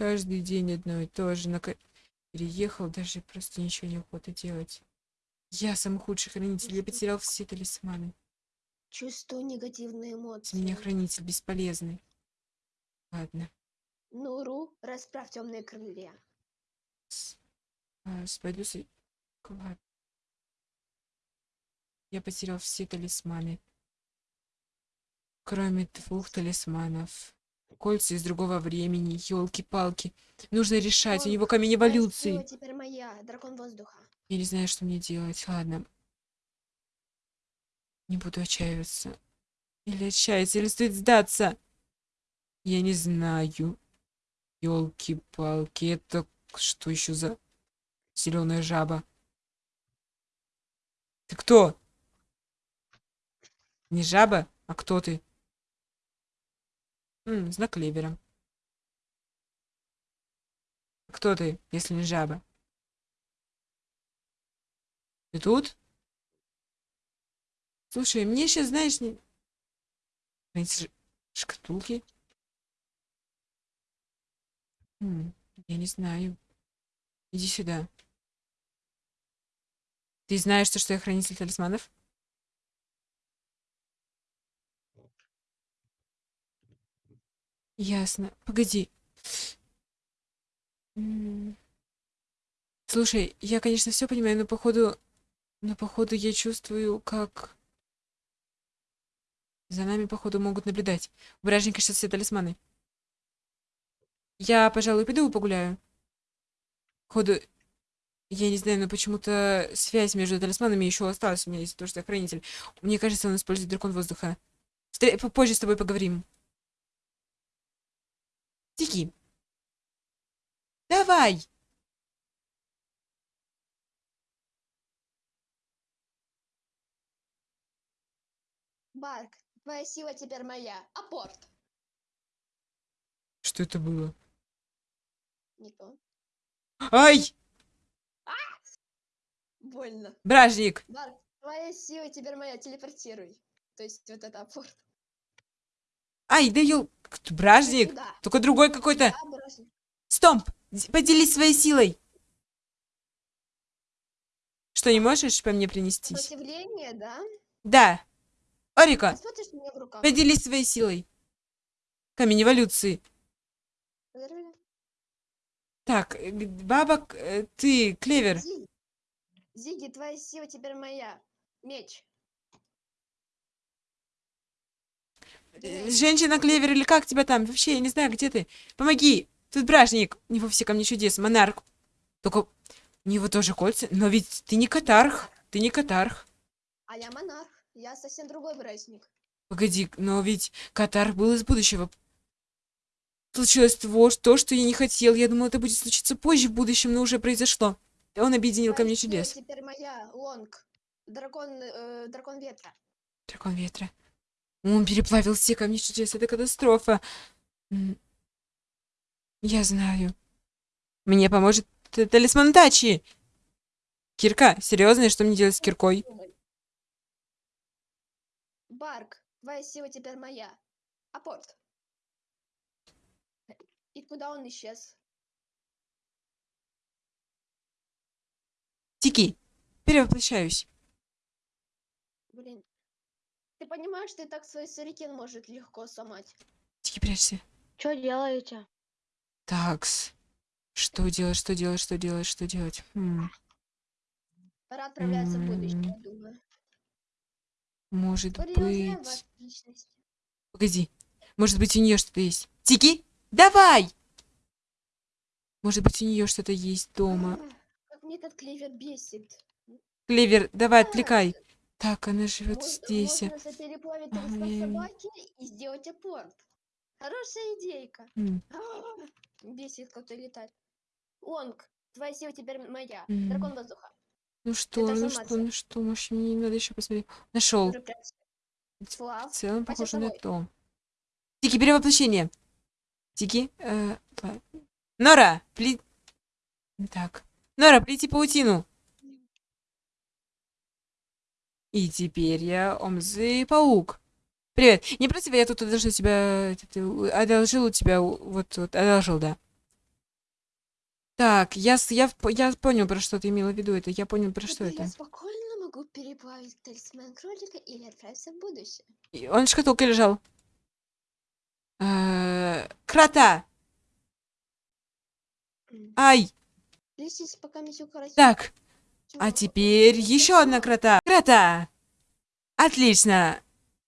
Каждый день одно и то же. На... Переехал, даже просто ничего не охота делать. Я самый худший хранитель. Я потерял все талисманы. Чувствую негативные С эмоции. меня хранитель бесполезный. Ладно. Нуру, расправь темные крылья. С- а, Пойду с... Ладно. Я потерял все талисманы. Кроме двух талисманов. Кольца из другого времени, елки-палки. Нужно решать, у него камень эволюции. теперь моя, дракон воздуха. Я не знаю, что мне делать. Ладно. Не буду отчаиваться. Или отчаяться, или стоит сдаться. Я не знаю. Елки-палки, это что еще за зеленая жаба? Ты кто? Не жаба, а кто ты? М, знак клевера. Кто ты, если не жаба? Ты тут? Слушай, мне сейчас, знаешь, не... Эти шкатулки? М, я не знаю. Иди сюда. Ты знаешь, то, что я хранитель талисманов? Ясно. Погоди. Слушай, я, конечно, все понимаю, но походу... Но походу я чувствую, как... За нами, походу, могут наблюдать. У бражника сейчас все талисманы. Я, пожалуй, пойду погуляю. Походу, я не знаю, но почему-то связь между талисманами еще осталась у меня, из-за того, что я хранитель. Мне кажется, он использует дракон воздуха. Встр- Попозже с тобой поговорим. Тики. Давай! Барк, твоя сила теперь моя. Апорт. Что это было? Не то. Ай! Больно. Бражник! Барк, твоя сила теперь моя. Телепортируй. То есть вот это апорт. Ай, да ел... Бражник! Сюда. Только другой какой-то... Стомп! Поделись своей силой! Что, не можешь по мне принестись? Сопротивление, да? Да. Орика, поделись своей силой. Камень эволюции. Так, э, г- баба, к- э, ты, клевер. Зиги. Зиги, твоя сила теперь моя. Меч. Э, Женщина клевер или как тебя там? Вообще, я не знаю, где ты. Помоги. Тут бражник. У него все камни чудес. Монарх. Только у него тоже кольца. Но ведь ты не катарх. Ты не катарх. А я монарх. Я совсем другой праздник. Погоди, но ведь катарх был из будущего. Случилось того, то, что я не хотел. Я думал, это будет случиться позже в будущем, но уже произошло. Он объединил камни сила чудес. теперь моя. Лонг. Дракон, э, дракон ветра. Дракон ветра. Он переплавил все камни чудес. Это катастрофа. Я знаю. Мне поможет т- талисман Тачи. Кирка, серьезно, что мне делать с киркой? Барк, твоя сила теперь моя. Апорт. И куда он исчез? Тики, перевоплощаюсь. Блин. Ты понимаешь, что и так свой сюрикен может легко сломать? Тики, прячься. Что делаете? Такс. Что делать, что делать, что делать, что делать? Хм, Пора отправляться в будущее, М. я думаю. может быть... Погоди. Может быть, у нее что-то есть. Тики, давай! Может быть, у нее что-то есть дома. А, Как мне этот клевер бесит. Клевер, давай, отвлекай. Так, она живет Мож- здесь. Можно запереплавить Ага, я- собаки и сделать апорт. Хорошая идейка. А, Бесит, как-то летать. Лонг, твоя сила теперь моя. М. Дракон воздуха. Ну что, ну что, ну что, может, мне надо еще посмотреть. Нашел. Слав, В целом похоже на то. Тики, перевоплощение. Тики, э, Нора, пли... Так. Нора, плети паутину. И теперь я Омзы Паук. Привет. Не против, я тут одолжил тебя... э, Одолжил у тебя... Вот, вот, одолжил, да. Так, я, я, я понял, про что ты имела в виду это. Я понял, про что Теперь это. я спокойно могу переплавить талисман кролика или отправиться в будущее. И Он в шкатулке лежал. Э, Крота! Ай! Так, а теперь еще одна крота. Крота! Отлично!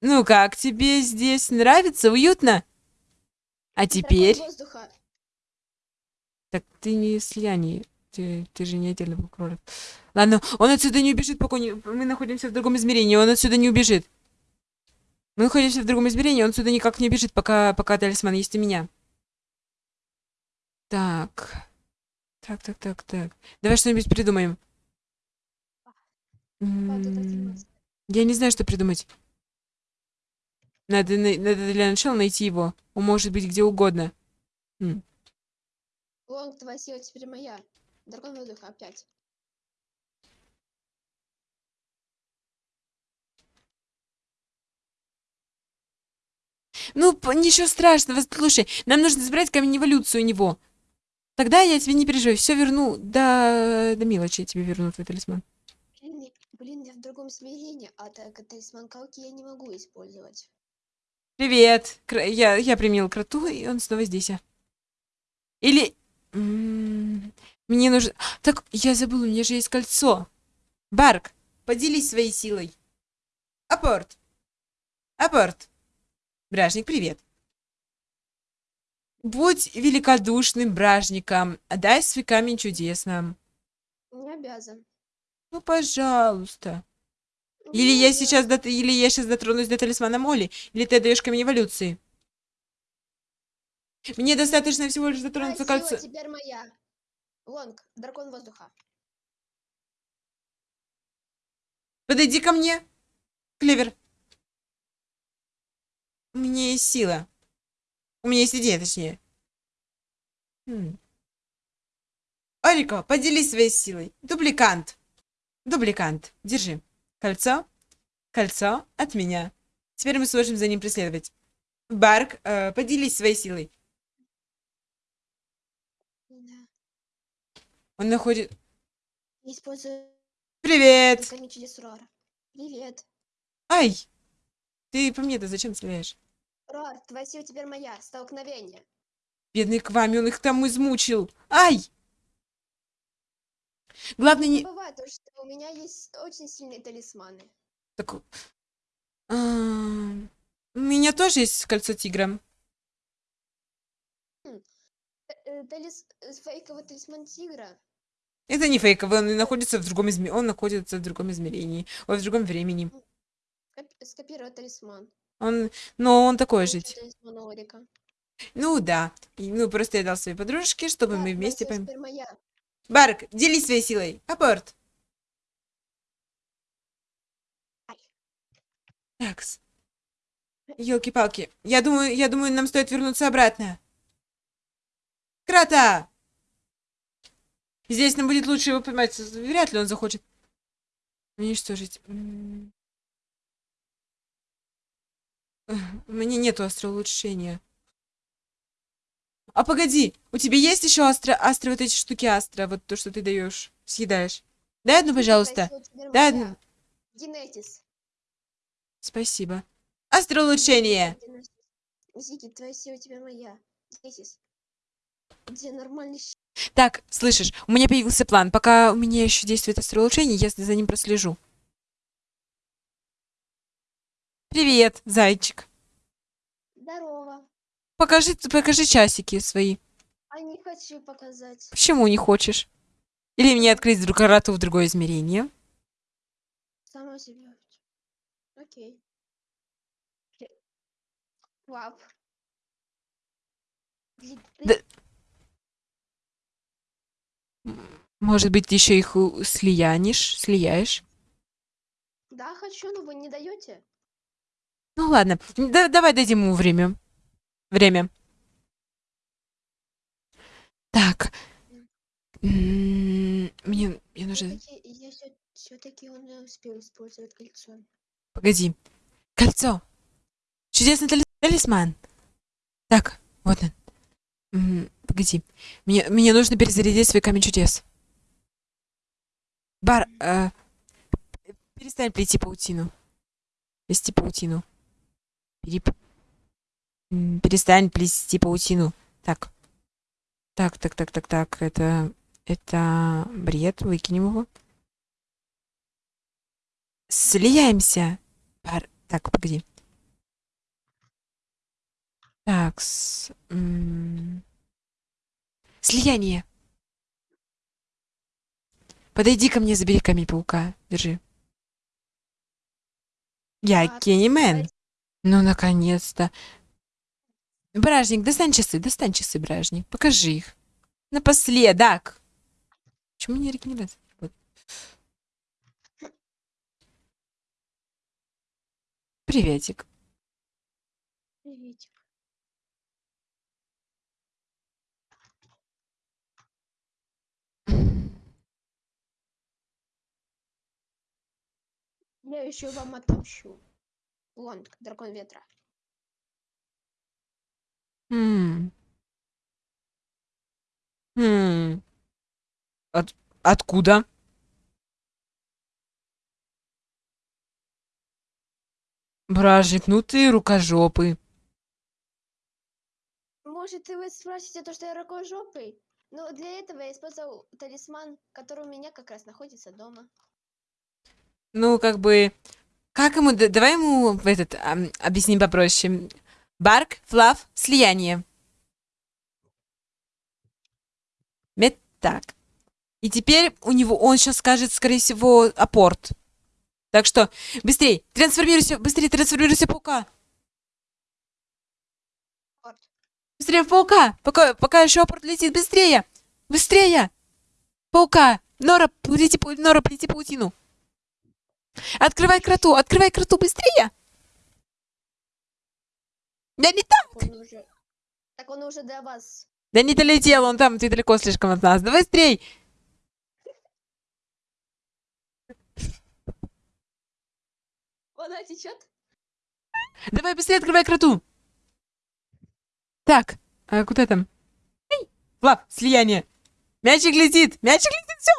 Ну как, тебе здесь нравится? Уютно? А теперь... Так ты не слияние. Ты, ты же не отдельно был кролик. Ладно, он отсюда не убежит, пока не... мы находимся в другом измерении. Он отсюда не убежит. Мы находимся в другом измерении, он отсюда никак не убежит, пока, пока талисман есть у меня. Так. Так, так, так, так. Давай что-нибудь придумаем. Правда, так и М, есть. Я не знаю, что придумать. Надо, на- надо для начала найти его. Он может быть где угодно. Лонг, твоя сила теперь моя. Дракон воздуха опять. Ну, ничего страшного. Слушай, нам нужно забрать камень эволюции у него. Тогда я тебе не переживай. Все верну. До, до мелочи я тебе верну твой талисман. Блин, я- в другом измерении, а так талисман Калки я не могу использовать. Привет. Кра- Я, я применил кроту, и он снова здесь. а. Или... м, Мне нужно... Так, я забыл, у меня же есть кольцо. Барк, поделись своей силой. Апорт. Апорт. Бражник, привет. Будь великодушным бражником. Дай свой камень чудес нам. Не обязан. Ну, пожалуйста. Или Не я сейчас, дот- или я сейчас дотронусь до талисмана Молли, или ты отдаешь камень эволюции. Мне достаточно всего лишь дотронуться сила кольцо. теперь моя. Лонг, дракон воздуха. Подойди ко мне, Клевер. У меня есть сила. У меня есть идея, точнее. М. Орико, поделись своей силой. Дубликант. Дубликант. Держи. Кольцо. Кольцо от меня. Теперь мы сможем за ним преследовать. Барк, э, поделись своей силой. Да. Он находит... Использую Привет! Привет. Ай! Ты по мне-то зачем стреляешь? Рор, твоя сила теперь моя. Столкновение. Бедный Квами, он их там измучил. Ай! Главное Не бывает, то, что у меня есть очень сильные талисманы. Так, а, У меня тоже есть кольцо тигра. Э, э, Талис... э, Фейковый талисман тигра. Это не фейковый, он находится в другом изме... Он находится в другом измерении. Ой, в другом времени. Скоп- Скопировать талисман. Он... Но он такой же. Ну да. Ну, просто я дал своей подружке, чтобы Да, мы вместе... теперь моя. Барк, делись своей силой. Апорт. Такс. Елки-палки. Я думаю, я думаю, нам стоит вернуться обратно. Крата! Здесь нам будет лучше его поймать. Вряд ли он захочет уничтожить. М. Эх, У меня нету астроулучшения. А погоди, у тебя есть еще астро, астро вот эти штуки астро, вот то, что ты даешь, съедаешь? Дай одну, пожалуйста. Дай одну. Генетис. Спасибо. Астроулучшение. Генетис. Зики, твоя сила теперь моя. Генетис. Где нормальный Так, слышишь, у меня появился план. Пока у меня еще действует астроулучшение, я за ним прослежу. Привет, зайчик. Здорово. Покажи, покажи часики свои. А не хочу показать. Почему не хочешь? Или мне открыть вдруг карту в другое измерение? Сама себе. Окей. Ты- Да- Может быть, еще их слиянешь, слияешь? Да, хочу, но вы не даете. Ну ладно, да- давай дадим ему время. Время. Так. М, Мне, мне нужно... Я все-таки он не успел использовать кольцо. Погоди. Кольцо. Чудесный тали- талисман. Так, вот он. М, погоди. Мне, мне нужно перезарядить свой камень чудес. Бар, э, перестань плести паутину. Плести паутину. Переп... Перестань плести паутину. Так. Так, так, так, так, так. Это... Это бред. Выкинем его. Слияемся. Бар... Так, погоди. Так, с... Слияние. Подойди ко мне, забери камень паука. Держи. Я А, Кеннимен. Ну, наконец-то. Бражник, достань часы, достань часы, Бражник. Покажи их. Напоследок. Почему не регенерация? Приветик. Приветик. Я еще вам отомщу. Лонг, дракон ветра. М. М. От- откуда? Бражник, ну ты рукожопый. Может, вы спросите то, что я рукожопый? Но для этого я использовал талисман, который у меня как раз находится дома. Ну, как бы... Как ему... Давай ему этот... ам, объясним попроще. Барк, флав, слияние. Мет так. И теперь у него... Он сейчас скажет, скорее всего, апорт. Так что, быстрей, трансформируйся, быстрее трансформируйся в паука. Быстрее в паука, пока, пока еще апорт летит, быстрее, быстрее. Паука, Нора, плети, пау- Нора, плети паутину. Открывай кроту, открывай кроту, быстрее. Да не так, Он уже... Так он уже до вас. да не долетел, он там, ты далеко слишком от нас. Давай быстрей. Вода течет? Давай быстрее открывай кроту. Так, а куда там? Эй, Влад, слияние. Мячик летит, мячик летит, все.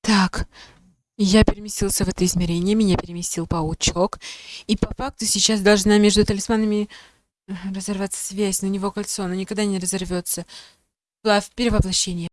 Так, я переместился в это измерение, меня переместил паучок. И по факту сейчас должна между талисманами э, разорваться связь, у него кольцо, оно никогда не разорвется. Влад, перевоплощение.